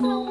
Bye.